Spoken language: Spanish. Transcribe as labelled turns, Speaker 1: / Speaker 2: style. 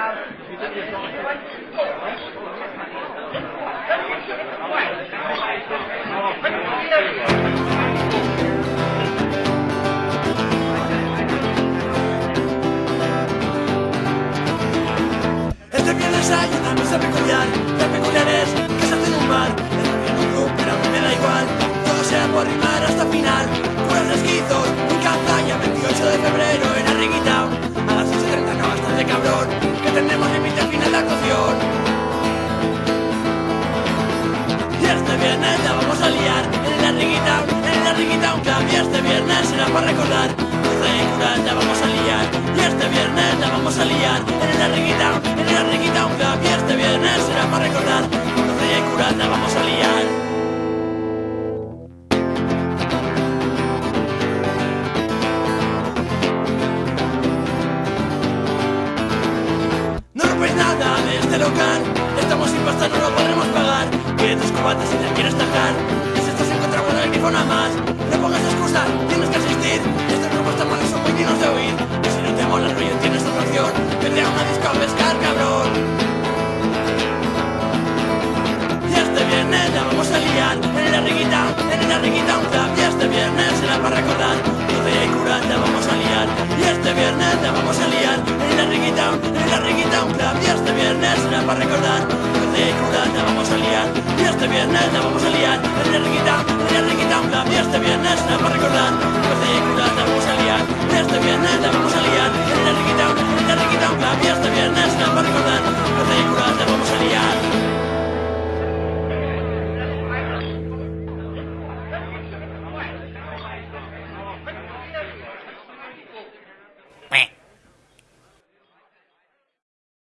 Speaker 1: Este viernes hay una mesa peculiar, la peculiar es que se hace en un bar, un club, pero a mí me da igual, todo sea por rimar hasta el final, puras esquizos, un cazalla, 28 de febrero este viernes la vamos a liar, en el Arriguitown, en el Arriguitown Club, y este viernes será para recordar, curas la vamos a liar, y este viernes la vamos a liar, en el Arriguitown, en el Arriguitown Estamos sin pasta, no lo podremos pagar. Quieres cubatas y la quieres tajar Y si estás encontrando el grifo nada más. No pongas excusas, tienes que asistir. Estos grupos tan malos son muy dignos de oír. Y si no te mola el rollo tienes otra opción. Vete a una disco a pescar, cabrón. Y este viernes la vamos a liar. En la riguita, en la riguita un En la riguita, en la riguita un club Y este viernes será para recordar Doce y curar la vamos a liar Y este viernes la vamos a liar En la riguita, en la riguita un club Y este viernes será para recordar Doce y curar